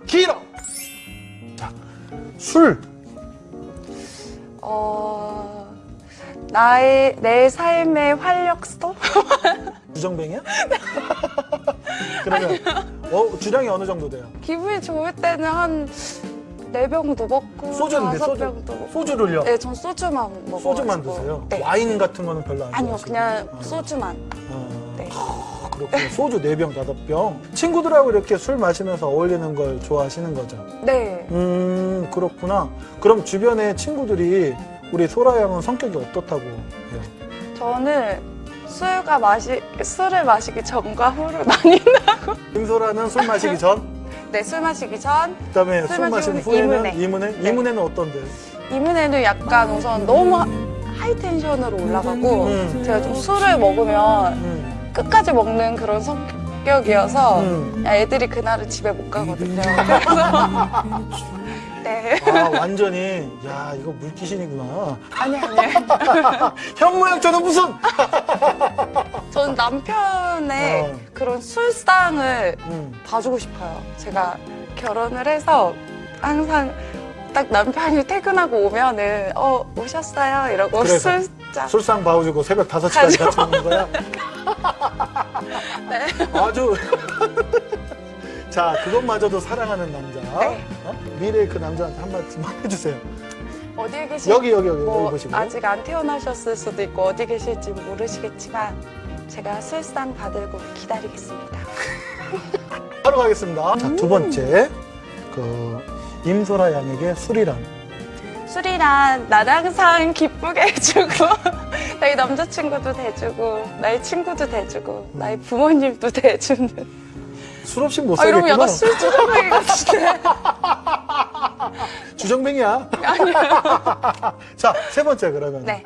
손 길어. 자, 술. 어, 나의, 내 삶의 활력소? 주정뱅이야? 그러면 어, 주량이 어느 정도 돼요? 기분이 좋을 때는 한 네병도 먹고. 소주인데 소주. 소주를요? 네, 전 소주만 먹어요. 소주만 드세요? 네. 와인 같은 거는 별로 안 아니요, 좋아하시고? 그냥 어. 소주만. 어, 네. 그렇군요. 소주 4병, 5병. 친구들하고 이렇게 술 마시면서 어울리는 걸 좋아하시는 거죠? 네. 음, 그렇구나. 그럼 주변에 친구들이 우리 소라 양은 성격이 어떻다고 해요? 저는 술과 마시, 술을 마시기 전과 후로 나뉜다고. 김소라는 술 마시기 전, 네, 술 마시기 전. 그다음에 술 술 마신 후에는 이문에. 이문에? 네. 이문에는 어떤데? 이문에는 약간 우선 너무 하- 하이 텐션으로 올라가고 음. 제가 좀 술을 먹으면 음, 끝까지 먹는 그런 성격이어서 음. 야, 애들이 그날은 집에 못 가거든요. 그래서 네. 아, 완전히, 야, 이거 물귀신이구나. 아니 아니. 형 모양 저는 무슨! 저는 남편의 어. 그런 술상을 음. 봐주고 싶어요. 제가 결혼을 해서 항상 딱 남편이 퇴근하고 오면은 어 오셨어요 이러고 그래서 술잔 술상 봐주고 새벽 5시까지 가죠. 같이 먹는 거야? 네. 아주. 자, 그것마저도 사랑하는 남자. 네. 어? 미래의 그 남자한테 한마디만 해주세요. 어디에 계시 여기, 여기, 여기, 뭐 여기 보시고. 아직 안 태어나셨을 수도 있고 어디 계실지 모르시겠지만 제가 술상 받들고 기다리겠습니다. 하러 가겠습니다. 자, 두 번째. 그, 임소라 양에게 술이란. 술이란 나를 항상 기쁘게 해주고 나의 남자친구도 대주고 나의 친구도 대주고 나의 부모님도 대주는 술 없이 못아 이러면 살겠구나. 약간 술주정뱅이 같은데 주정뱅이야. 자, 세 번째 그러면. 네